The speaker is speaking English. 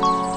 Bye.